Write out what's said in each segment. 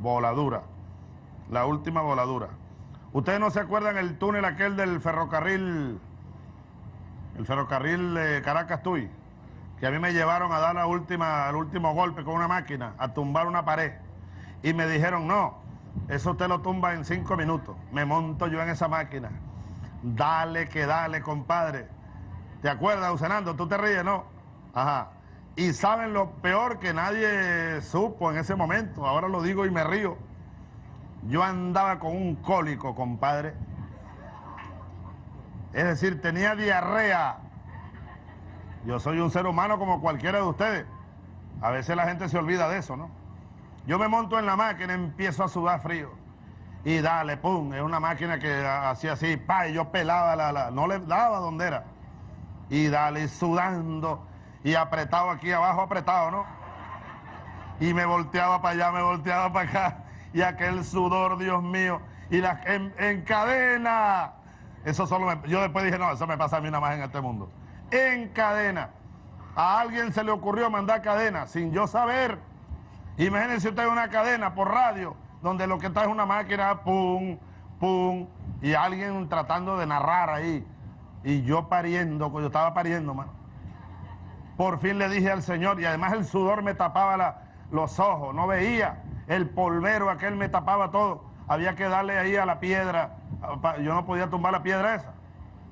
voladura, la última voladura. ¿Ustedes no se acuerdan el túnel aquel del ferrocarril, el ferrocarril de Caracas-Tuy? Que a mí me llevaron a dar la última, el último golpe con una máquina, a tumbar una pared. Y me dijeron, no, eso usted lo tumba en cinco minutos. Me monto yo en esa máquina. Dale que dale, compadre. ¿Te acuerdas, Usenando? Tú te ríes, ¿no? Ajá. Y saben lo peor que nadie supo en ese momento. Ahora lo digo y me río. Yo andaba con un cólico, compadre. Es decir, tenía diarrea. Yo soy un ser humano como cualquiera de ustedes. A veces la gente se olvida de eso, ¿no? Yo me monto en la máquina, empiezo a sudar frío. Y dale, pum, es una máquina que hacía así, pa, y yo pelaba la, la, no le daba donde era. Y dale, sudando, y apretado aquí abajo, apretado, ¿no? Y me volteaba para allá, me volteaba para acá, y aquel sudor, Dios mío, y la, en, cadena. Eso solo me, yo después dije, no, eso me pasa a mí nada más en este mundo. En cadena. A alguien se le ocurrió mandar cadena sin yo saber. Imagínense usted una cadena por radio, donde lo que está es una máquina, pum, pum, y alguien tratando de narrar ahí. Y yo pariendo, yo estaba pariendo, mano. Por fin le dije al Señor, y además el sudor me tapaba los ojos, no veía. El polvero aquel me tapaba todo. Había que darle ahí a la piedra. Yo no podía tumbar la piedra esa.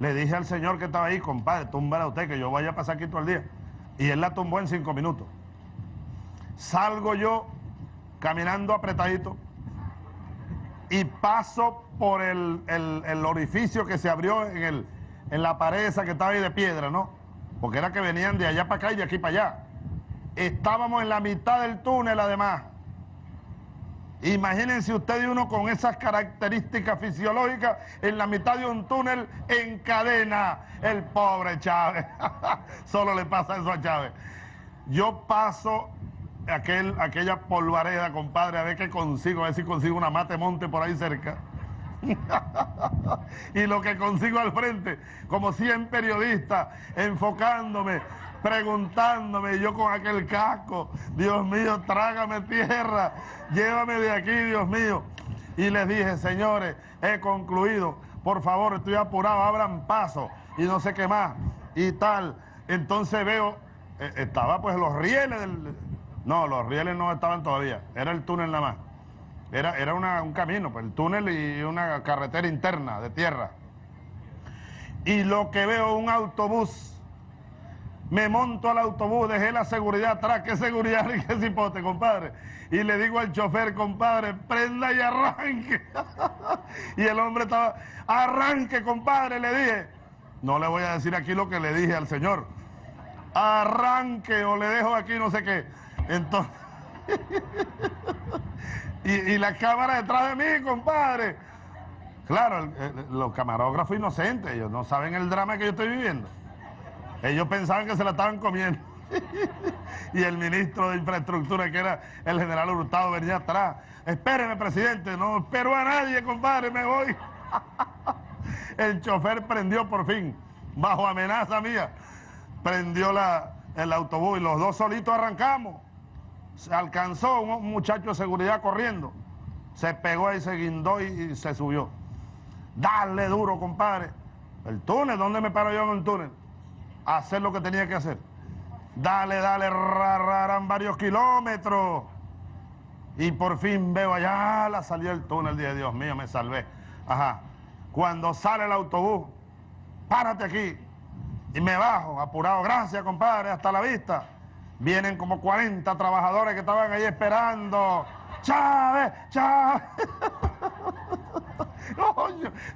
Le dije al Señor que estaba ahí, compadre, túmbala usted, que yo vaya a pasar aquí todo el día. Y él la tumbó en cinco minutos. Salgo yo caminando apretadito y paso por el, orificio que se abrió en, en la pared esa que estaba ahí de piedra, ¿no? Porque era que venían de allá para acá y de aquí para allá. Estábamos en la mitad del túnel además. Imagínense usted y uno con esas características fisiológicas en la mitad de un túnel en cadena. El pobre Chávez. Solo le pasa eso a Chávez. Yo paso aquel, aquella polvareda, compadre, a ver qué consigo, a ver si consigo una mate monte por ahí cerca. y lo que consigo al frente, como 100 periodistas, enfocándome, preguntándome, yo con aquel casco, Dios mío, trágame tierra, llévame de aquí, Dios mío. Y les dije, señores, he concluido, por favor, estoy apurado, abran paso, y no sé qué más, y tal. Entonces veo, eh, estaba pues los rieles del... No, los rieles no estaban todavía, era el túnel nada más. Era, era un camino, pues el túnel y una carretera interna de tierra. Y lo que veo, un autobús. Me monto al autobús, dejé la seguridad atrás. ¿Qué seguridad y qué cipote, compadre? Y le digo al chofer, compadre, prenda y arranque. y el hombre estaba, arranque, compadre, le dije. No le voy a decir aquí lo que le dije al señor. Arranque o le dejo aquí no sé qué. Entonces... y, la cámara detrás de mí, compadre. Claro, los camarógrafos inocentes, ellos no saben el drama que yo estoy viviendo. Ellos pensaban que se la estaban comiendo. y el ministro de Infraestructura, que era el general Hurtado, venía atrás. Espéreme, presidente, no espero a nadie, compadre, me voy. el chofer prendió por fin, bajo amenaza mía, prendió la, el autobús y los dos solitos arrancamos se alcanzó un muchacho de seguridad corriendo, se pegó y se guindó y, se subió. Dale duro, compadre. El túnel, ¿dónde me paro yo en el túnel? hacer lo que tenía que hacer. Dale, dale, rararan varios kilómetros. Y por fin veo allá la salida del túnel. Dije, Dios mío, me salvé. Ajá. Cuando sale el autobús, párate aquí. Y me bajo, apurado. Gracias, compadre, hasta la vista. Vienen como 40 trabajadores que estaban ahí esperando. Chávez, Chávez.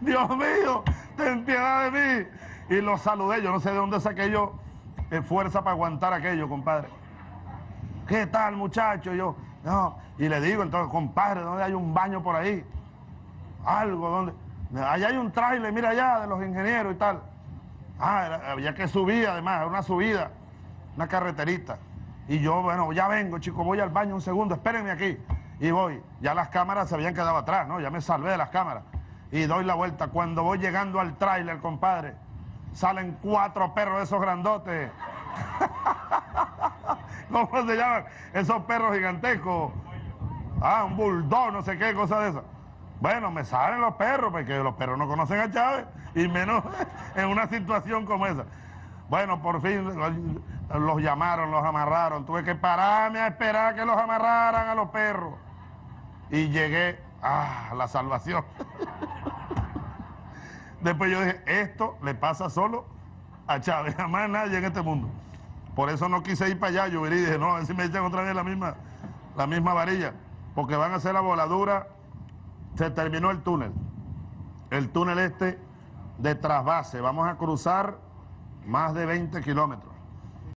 Dios mío, ten piedad de mí. Y los saludé, yo no sé de dónde saqué yo eh, fuerza para aguantar aquello, compadre. ¿Qué tal, muchacho? Yo, no. Y le digo, entonces, compadre, ¿dónde hay un baño por ahí? Algo, ¿dónde? Allá hay un trailer, mira allá, de los ingenieros y tal. Ah, había que subir, además, una subida, una carreterita. Y yo, bueno, ya vengo, chicos, voy al baño un segundo, espérenme aquí. Y voy. Ya las cámaras se habían quedado atrás, ¿no? Ya me salvé de las cámaras. Y doy la vuelta. Cuando voy llegando al tráiler, compadre, salen cuatro perros de esos grandotes. ¿Cómo se llaman? Esos perros gigantescos. Ah, un bulldog, no sé qué, cosa de esa. Bueno, me salen los perros, porque los perros no conocen a Chávez, y menos en una situación como esa. Bueno, por fin los llamaron, los amarraron. Tuve que pararme a esperar que los amarraran a los perros. Y llegué a la salvación. Después yo dije, esto le pasa solo a Chávez, jamás nadie en este mundo. Por eso no quise ir para allá, yo y dije, no, a ver si me echan otra vez la misma, la misma varilla, porque van a hacer la voladura, se terminó el túnel, el túnel este de trasvase, vamos a cruzar más de 20 kilómetros.